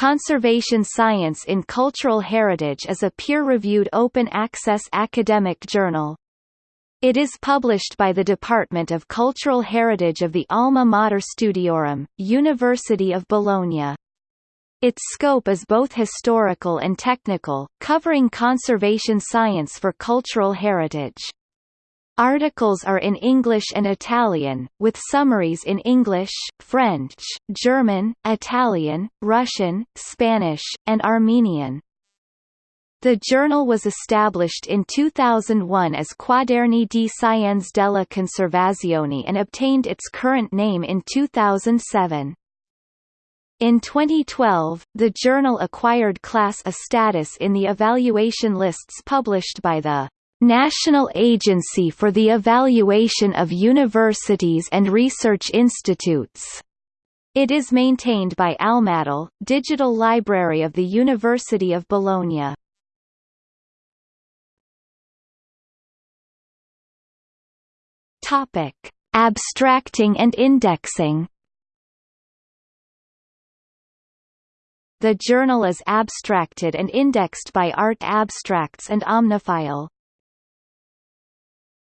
Conservation Science in Cultural Heritage is a peer-reviewed open-access academic journal. It is published by the Department of Cultural Heritage of the Alma Mater Studiorum, University of Bologna. Its scope is both historical and technical, covering conservation science for cultural heritage. Articles are in English and Italian, with summaries in English, French, German, Italian, Russian, Spanish, and Armenian. The journal was established in 2001 as Quaderni di Scienze della Conservazione and obtained its current name in 2007. In 2012, the journal acquired Class A status in the evaluation lists published by the National Agency for the Evaluation of Universities and Research Institutes. It is maintained by AlmaDL, Digital Library of the University of Bologna. Topic: Abstracting and indexing. The journal is abstracted and indexed by Art Abstracts and Omnifile.